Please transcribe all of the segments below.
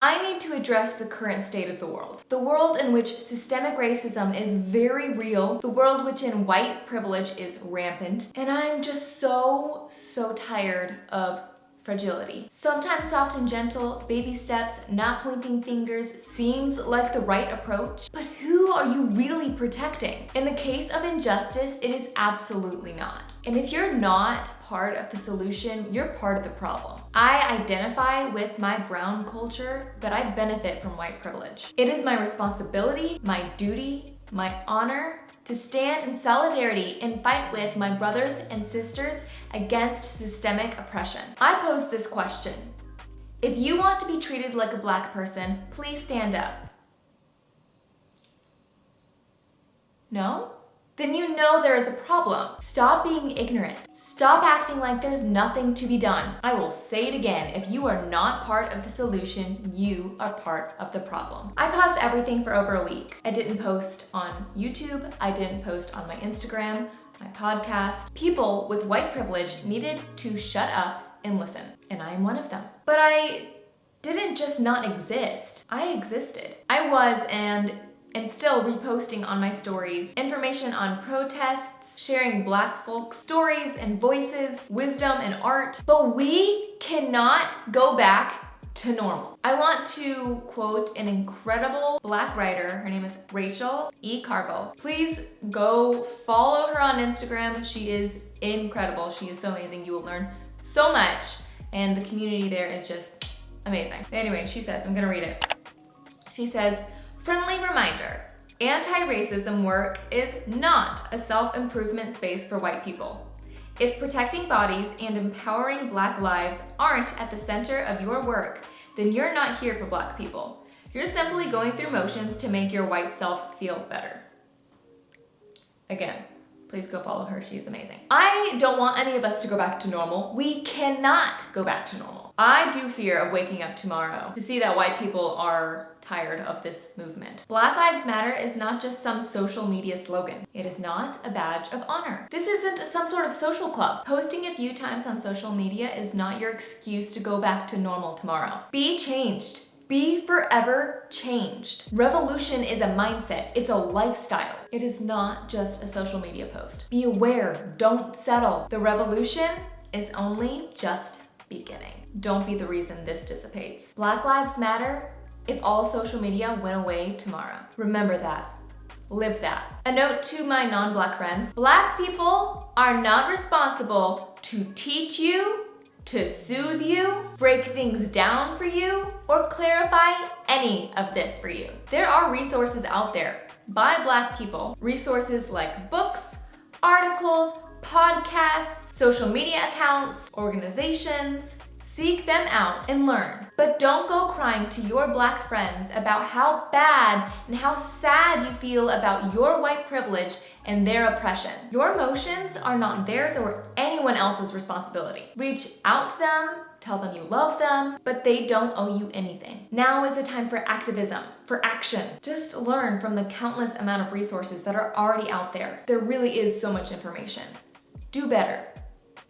I need to address the current state of the world. The world in which systemic racism is very real, the world which in white privilege is rampant, and I'm just so, so tired of fragility. Sometimes soft and gentle, baby steps, not pointing fingers seems like the right approach, but who are you really protecting? In the case of injustice, it is absolutely not. And if you're not part of the solution, you're part of the problem. I identify with my brown culture, but I benefit from white privilege. It is my responsibility, my duty, my honor to stand in solidarity and fight with my brothers and sisters against systemic oppression. I pose this question. If you want to be treated like a black person, please stand up. No? Then you know there is a problem. Stop being ignorant. Stop acting like there's nothing to be done. I will say it again, if you are not part of the solution, you are part of the problem. I paused everything for over a week. I didn't post on YouTube, I didn't post on my Instagram, my podcast. People with white privilege needed to shut up and listen, and I am one of them. But I didn't just not exist, I existed. I was and am still reposting on my stories information on protests, sharing black folks' stories and voices, wisdom and art, but we cannot go back to normal. I want to quote an incredible black writer. Her name is Rachel E. Cargle. Please go follow her on Instagram. She is incredible. She is so amazing. You will learn so much and the community there is just amazing. Anyway, she says, I'm gonna read it. She says, friendly reminder, Anti-racism work is not a self-improvement space for white people. If protecting bodies and empowering black lives aren't at the center of your work, then you're not here for black people. You're simply going through motions to make your white self feel better. Again, please go follow her. She's amazing. I don't want any of us to go back to normal. We cannot go back to normal. I do fear of waking up tomorrow to see that white people are tired of this movement. Black Lives Matter is not just some social media slogan. It is not a badge of honor. This isn't some sort of social club. Posting a few times on social media is not your excuse to go back to normal tomorrow. Be changed. Be forever changed. Revolution is a mindset. It's a lifestyle. It is not just a social media post. Be aware. Don't settle. The revolution is only just beginning. Don't be the reason this dissipates. Black Lives Matter if all social media went away tomorrow. Remember that. Live that. A note to my non-black friends. Black people are not responsible to teach you to soothe you, break things down for you, or clarify any of this for you. There are resources out there by Black people. Resources like books, articles, podcasts, social media accounts, organizations, Seek them out and learn. But don't go crying to your black friends about how bad and how sad you feel about your white privilege and their oppression. Your emotions are not theirs or anyone else's responsibility. Reach out to them, tell them you love them, but they don't owe you anything. Now is the time for activism, for action. Just learn from the countless amount of resources that are already out there. There really is so much information. Do better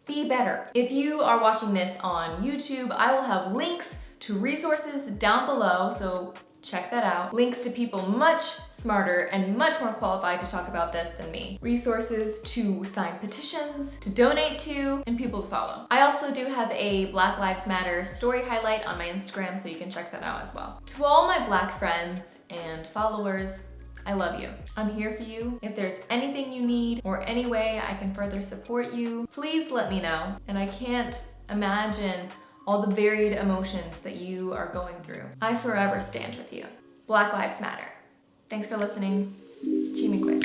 be better. If you are watching this on YouTube, I will have links to resources down below, so check that out. Links to people much smarter and much more qualified to talk about this than me. Resources to sign petitions, to donate to, and people to follow. I also do have a Black Lives Matter story highlight on my Instagram, so you can check that out as well. To all my black friends and followers, I love you. I'm here for you. If there's anything you need or any way I can further support you, please let me know. And I can't imagine all the varied emotions that you are going through. I forever stand with you. Black Lives Matter. Thanks for listening. Chimikwe.